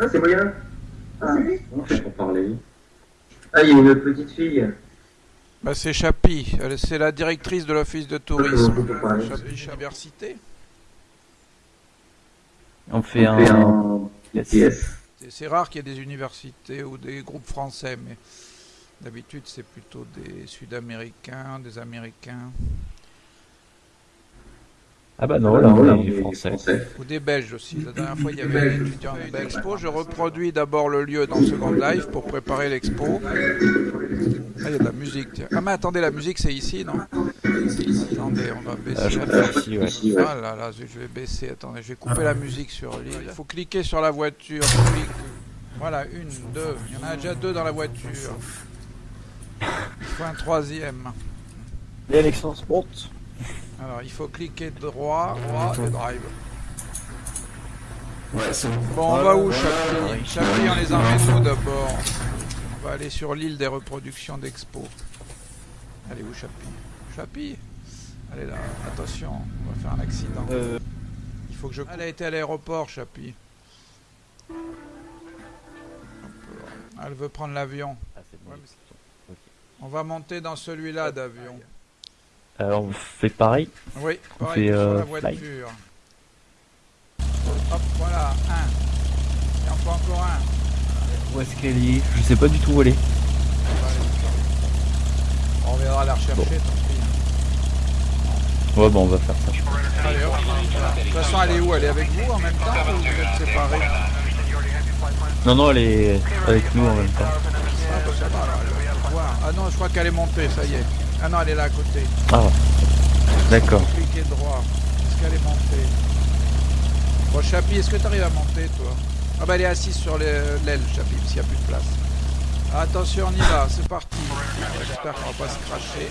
Ah, c'est moyen. Ah, On fait pour parler? Ah, il y a une petite fille. Bah, c'est Chapi, c'est la directrice de l'office de tourisme. Chapi Chabercité. On fait On fait un. un Yes. C'est rare qu'il y ait des universités ou des groupes français, mais d'habitude c'est plutôt des Sud-Américains, des Américains Ah bah non, là on est français. ou des Belges aussi. La dernière fois il y avait des étudiants de l'expo. Je reproduis d'abord le lieu dans Second Life pour préparer l'expo. Ah, il y a de la musique. tiens. Ah mais attendez, la musique c'est ici, non? Attendez, on va baisser. Ah, ici, ouais. Ah là là, je vais baisser. Attendez, je vais couper la musique sur l'île. Il faut cliquer sur la voiture. Clique. Voilà, une, deux. Il y en a déjà deux dans la voiture. Il faut un troisième. Et Alexandre monte. Alors, il faut cliquer droit, droit et drive. Ouais, c'est bon. Bon, on va où, Chapi Chapi, on les emmène où d'abord On va aller sur l'île des reproductions d'expo. Allez, où Chapi Chapi Allez là, attention, on va faire un accident. Euh, Il faut que je. Elle a été à l'aéroport, Chapi. Elle veut prendre l'avion. ah, c'est bon. Ouais, mais On va monter dans celui-là d'avion. Alors on fait pareil. Oui, On pareil fait, euh, la voiture. Hop, voilà, un. Et enfin encore un. Où est-ce qu'elle est? Je sais pas du tout où elle est. On reviendra la rechercher, Bon. tant pis. hein. Ouais, bon, on va faire ça. je pense. Allez, hop. De toute façon, elle est où? Elle est avec vous en même temps ou vous êtes séparés? Non, non, elle est avec nous en même temps. Ah, bah, ça va. Ah non, je crois qu'elle est montée, ça y est. Ah non, elle est là à côté. Ah, d'accord. Cliquez droit. Est-ce qu'elle est montée Bon, Chapi, est-ce que tu arrives à monter, toi Ah bah, elle est assise sur l'aile, Chapi, parce qu'il n'y a plus de place. Attention, on y va, c'est parti. J'espère qu'on va pas se cracher.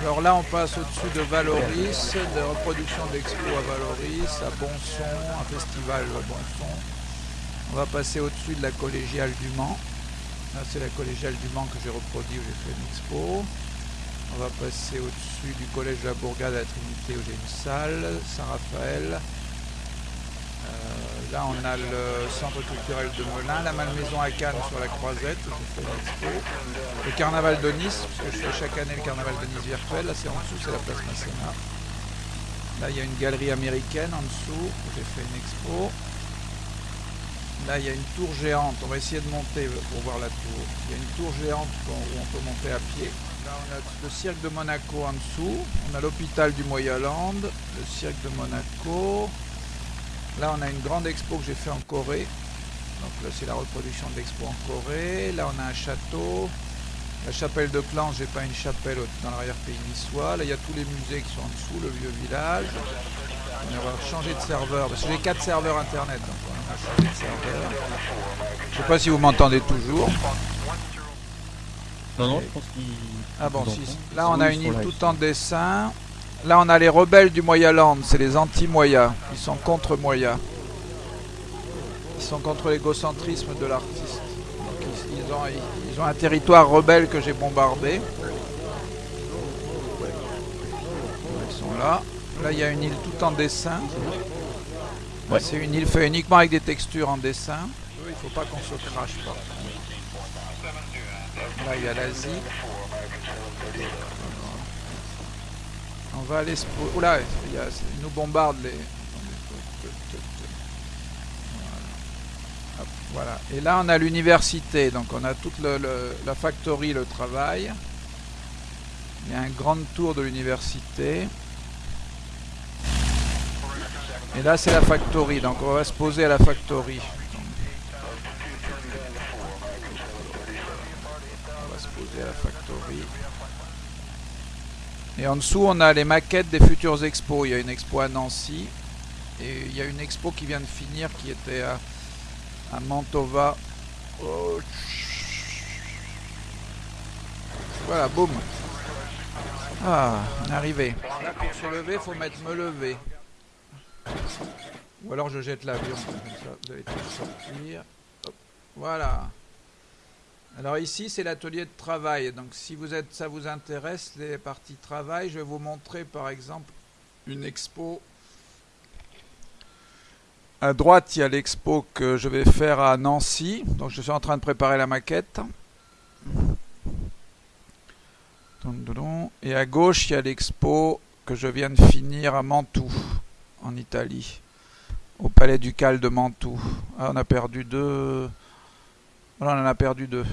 Alors là, on passe au-dessus de Valoris, de reproduction d'expo à Valoris, à Bonson, un festival à Bonson. On va passer au-dessus de la collégiale du Mans. Là, c'est la collégiale du Mans que j'ai reproduit où j'ai fait une expo. On va passer au-dessus du collège de la Bourgade à la Trinité où j'ai une salle, Saint-Raphaël. Euh, là, on a le centre culturel de Melun, la Malmaison à Cannes sur la Croisette où j'ai fait une expo. Le carnaval de Nice, parce que je fais chaque année le carnaval de Nice virtuel. Là, c'est en dessous, c'est la place Masséna. Là, il y a une galerie américaine en dessous où j'ai fait une expo. Là, il y a une tour géante. On va essayer de monter pour voir la tour. Il y a une tour géante où on peut monter à pied. Là, on a le cirque de Monaco en dessous. On a l'hôpital du Moyaland, le cirque de Monaco. Là, on a une grande expo que j'ai fait en Corée. Donc là, c'est la reproduction de l'expo en Corée. Là, on a un château. La chapelle de Clan, j'ai pas une chapelle dans l'arrière-pays niçois. Là, il y a tous les musées qui sont en dessous, le vieux village. On va changer de serveur, parce que j'ai quatre serveurs internet. Je sais pas si vous m'entendez toujours. Non, non, je pense qu'il. Ah bon, si. Là, on a une île tout en dessin. Là, on a les rebelles du Moyaland, c'est les anti-Moya. Ils sont contre Moya. Ils sont contre l'égocentrisme de l'artiste. Donc, ils, ils ont, ils- ils ont un territoire rebelle que j'ai bombardé. Ils sont là. Là, il y a une île tout en dessin. Ouais. C'est une île faite uniquement avec des textures en dessin. Il faut pas qu'on se crache pas. Là, il y a l'Asie. On va aller se... Oula, il nous bombardent les... Voilà. Hop, voilà. Et là, on a l'université. Donc, on a toute le- le- la factory, le travail. Il y a un grand tour de l'université. Et là, c'est la factory. Donc, on va se poser à la factory. On va se poser à la factory. Et en dessous, on a les maquettes des futures expos. Il y a une expo à Nancy. Et il y a une expo qui vient de finir qui était à, Mantova. Voilà, boum. Ah, on est arrivé. Là, pour se lever, faut mettre me lever. Ou alors je jette l'avion. Vous Voilà. Alors ici, c'est l'atelier de travail. Donc si vous êtes, ça vous intéresse, les parties travail, je vais vous montrer par exemple une expo À droite, il y a l'expo que je vais faire à Nancy. Donc je suis en train de préparer la maquette. Et à gauche, il y a l'expo que je viens de finir à Mantoue, en Italie. Au palais ducal de Mantoue. Ah, on a perdu deux. Voilà, on en a perdu deux.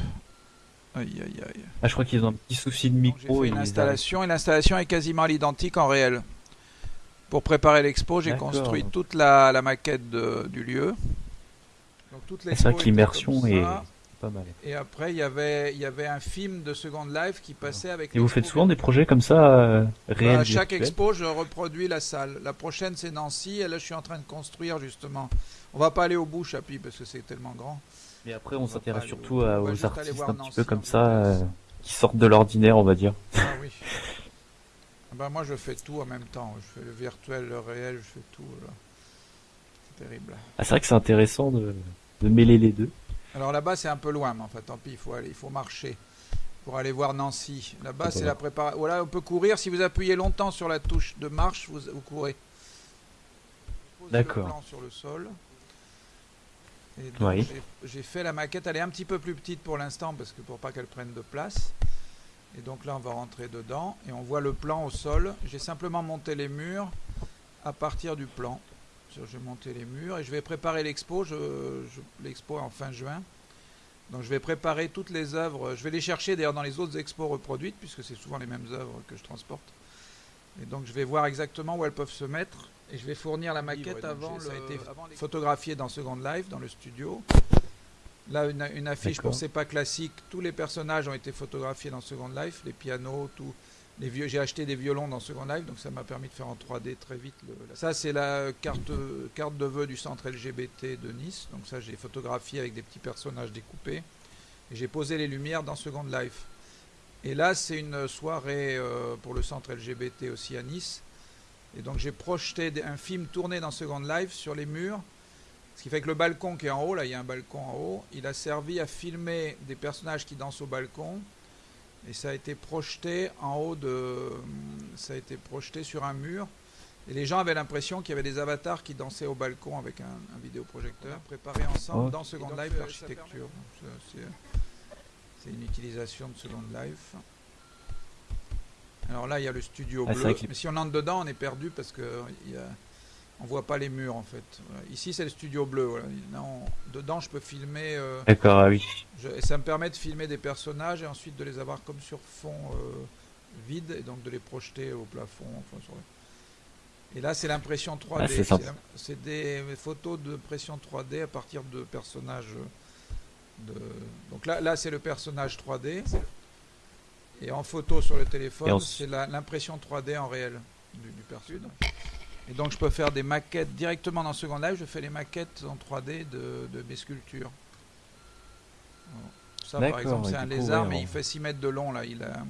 Aïe, aïe, aïe. Ah, je crois qu'ils ont un petit souci de micro. J'ai fait ils une installation et l'installation est quasiment à l'identique en réel. Pour préparer l'expo, j'ai construit toute la, la maquette de- du lieu. C'est vrai que l'immersion est. pas mal. Et après, il y avait, il y avait un film de Second Life qui passait avec. Et vous faites souvent des projets comme ça, euh, Bah, réels à chaque expo, je reproduis la salle. La prochaine, c'est Nancy. Et là, je suis en train de construire justement. On va pas aller au bout, Chapi, parce que c'est tellement grand. Mais après, On s'intéresse surtout au- à- aux artistes un petit peu comme ça, euh, qui sortent de l'ordinaire, on va dire. Ah oui. Ah bah, moi, je fais tout en même temps. Je fais le virtuel, le réel, je fais tout. là. C'est terrible. Ah, c'est vrai que c'est intéressant de, de mêler les deux. Alors là-bas, c'est un peu loin, mais enfin, tant pis, il faut aller, il faut marcher pour aller voir Nancy. Là-bas, c'est la préparation. Voilà, on peut courir. Si vous appuyez longtemps sur la touche de marche, vous, vous courez. D'accord. Le plan sur le sol. Oui. j'ai- j'ai fait la maquette. Elle est un petit peu plus petite pour l'instant parce que pour pas qu'elle prenne de place. Et donc là, on va rentrer dedans et on voit le plan au sol. J'ai simplement monté les murs à partir du plan. Je- J'ai monté les murs et je vais préparer l'expo. Je, je- l'expo est en fin juin. Donc je vais préparer toutes les œuvres. Je vais les chercher d'ailleurs dans les autres expos reproduites puisque c'est souvent les mêmes œuvres que je transporte. Et donc je vais voir exactement où elles peuvent se mettre et je vais fournir la maquette avant. j'ai- Ça a le- été photographié dans Second Life dans le studio. Là, une, une affiche pour. C'est pas classique. Tous les personnages ont été photographiés dans Second Life, les pianos, tout. J'ai acheté des violons dans Second Life, donc ça m'a permis de faire en 3D très vite. ça, c'est la carte, carte de vœux du centre LGBT de Nice. Donc ça, j'ai photographié avec des petits personnages découpés. Et j'ai posé les lumières dans Second Life. Et là, c'est une soirée euh, pour le centre LGBT aussi à Nice. Et donc j'ai projeté un film tourné dans Second Life sur les murs. Ce qui fait que le balcon qui est en haut, là il y a un balcon en haut, il a servi à filmer des personnages qui dansent au balcon. Et ça a été projeté en haut de. Ça a été projeté sur un mur. Et les gens avaient l'impression qu'il y avait des avatars qui dansaient au balcon avec un, un vidéoprojecteur. Préparé ensemble dans Second donc, Life euh, l'architecture. Ça, C'est une utilisation de Second Life. Alors là, il y a le studio Ah, bleu. Mais si on entre dedans, on est perdu parce que il y a- on voit pas les murs en fait. Voilà. Ici, c'est le studio bleu. Voilà. Là, on- dedans, je peux filmer. euh, D'accord, ah oui. je- et ça me permet de filmer des personnages et ensuite de les avoir comme sur fond euh, vide et donc de les projeter au plafond. enfin, sur les- Et là, c'est l'impression 3D. Ah, c'est des photos de pression 3D à partir de personnages. De... Donc là, là c'est le personnage 3D. Et en photo sur le téléphone, c'est l'impression 3D en réel du, du personnage. Et donc je peux faire des maquettes directement dans Second Life. Je fais les maquettes en 3D de, de mes sculptures. Ça, par exemple, c'est un lézard, ouais, mais il fait 6 mètres de long. Là, il a,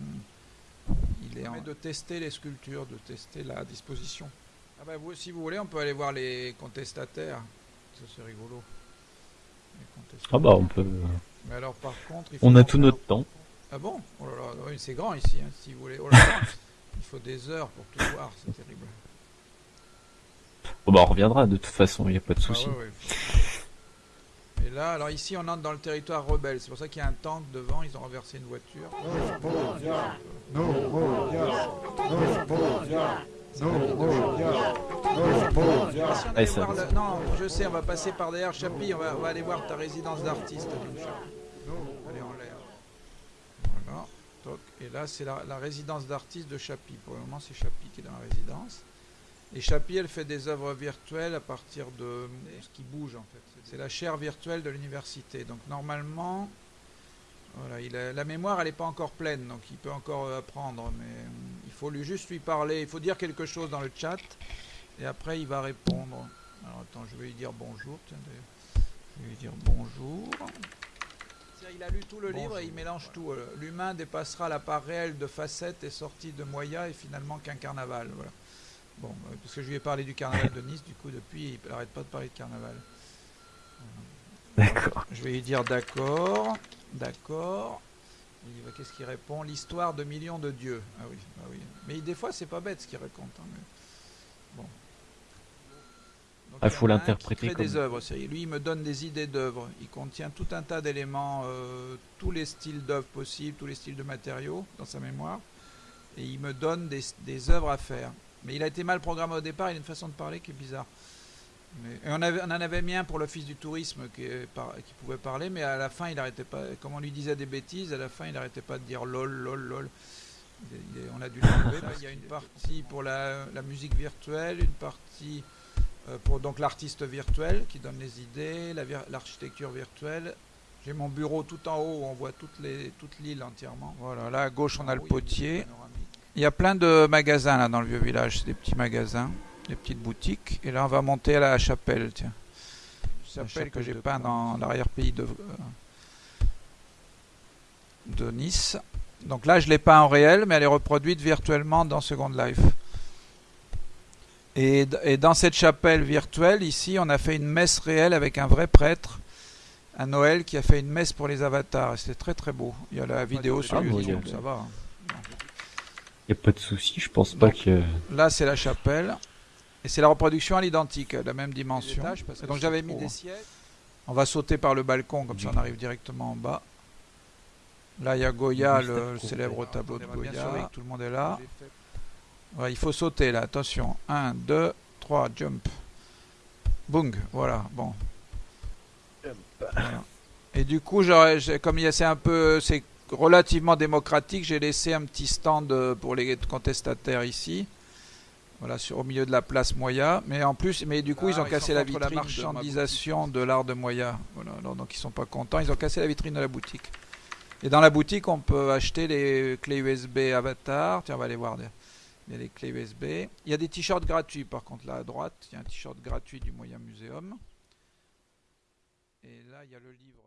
il est en de tester les sculptures, de tester la disposition. Ah bah vous, si vous voulez, on peut aller voir les contestataires. Ça c'est rigolo. Ah bah, on peut. Mais alors par contre, il faut On a tout faire- notre temps. Ah bon? Oh là là, oui, c'est grand ici, hein, si vous voulez. Oh là là, il faut des heures pour tout voir, c'est terrible. Bon, bah, on reviendra de toute façon, il n'y a pas de Ah souci. ouais, ouais, faut- Et là, alors ici, on entre dans le territoire rebelle. C'est pour ça qu'il y a un tank devant. Ils ont renversé une voiture. Ça- le- Non, je sais, on va passer par derrière Chapi. On va, on va aller voir ta résidence d'artiste. Allez en l'air. Voilà. Toc. Et là, c'est la, la résidence d'artiste de Chapi. Pour le moment, c'est Chapi qui est dans la résidence. Et Chapi, elle fait des œuvres virtuelles à partir de ce qui bouge en fait. C'est la chaire virtuelle de l'université. Donc normalement, voilà, il a- la mémoire, elle n'est pas encore pleine, donc il peut encore euh, apprendre. Mais euh, il faut lui juste lui parler. Il faut dire quelque chose dans le chat, et après il va répondre. Alors attends, je vais lui dire bonjour. Tiens, je vais lui dire bonjour. Il a lu tout le livre et il mélange tout. euh, L'humain dépassera la part réelle de facettes et sortie de Moya et finalement qu'un carnaval. Voilà. Bon, euh, parce que je lui ai parlé du carnaval de Nice, du coup depuis il n'arrête pas de parler de carnaval. D'accord. Je vais lui dire d'accord, d'accord. Va- Qu'est-ce qu'il répond? L'histoire de millions de dieux. Ah oui, ah oui. Mais des fois c'est pas bête ce qu'il raconte. hein, mais- Bon. Donc, Ah, il faut l'interpréter comme- des œuvres. Lui, il me donne des idées d'œuvres. Il contient tout un tas d'éléments, euh, tous les styles d'œuvres possibles, tous les styles de matériaux dans sa mémoire. Et il me donne des, des œuvres à faire. Mais il a été mal programmé au départ. Il a une façon de parler qui est bizarre. Mais, et on, avait, on en avait mis un pour l'office du tourisme qui, est par- qui pouvait parler, mais à la fin, il arrêtait pas. Comme on lui disait des bêtises, à la fin, il n'arrêtait pas de dire lol, lol, lol. Il il on a dû l'enlever. Il y a une partie pour la, la musique virtuelle, une partie euh, pour donc l'artiste virtuel qui donne les idées, la vir- l'architecture virtuelle. J'ai mon bureau tout en haut où on voit toute l'île entièrement. Voilà, là à gauche on a le potier. Il y a plein de magasins là dans le vieux village, c'est des petits magasins, des petites boutiques. Et là on va monter à la chapelle, tiens. Chapelle, chapelle que j'ai peint dans l'arrière-pays de, euh, de Nice. Donc là je l'ai peint en réel, mais elle est reproduite virtuellement dans Second Life. Et, dans cette chapelle virtuelle, ici, on a fait une messe réelle avec un vrai prêtre à Noël qui a fait une messe pour les avatars. Et C'était très très beau. Il y a la vidéo sur Ah, YouTube, ça va. Hein. Y a pas de souci, je pense pas Donc, que. Là, c'est la chapelle. Et c'est la reproduction à l'identique, la même dimension. Donc j'avais mis des sièges. On va sauter par le balcon, comme ça on arrive directement en bas. Là, il y a Goya, le célèbre tableau de bien Goya. Tout le monde est là. Ouais, il faut sauter là, attention. 1, 2, 3, jump. Bung, voilà, bon. Voilà. Et du coup, j'aurais- j'ai- comme il y a- c'est un peu, c'est relativement démocratique, j'ai laissé un petit stand euh, pour les contestataires ici. Voilà, sur, au milieu de la place Moya. Mais en plus, mais du coup, Ah, ils ont ils cassé la contre la vitrine marchandisation de l'art de Moya. Voilà, alors, donc ils sont pas contents. Ils ont cassé la vitrine de la boutique. Et dans la boutique, on peut acheter les clés USB Avatar. Tiens, on va aller voir. Il y a les clés USB. Il y a des t-shirts gratuits, par contre, là à droite. Il y a un t-shirt gratuit du Moyen Muséum. Et là, il y a le livre.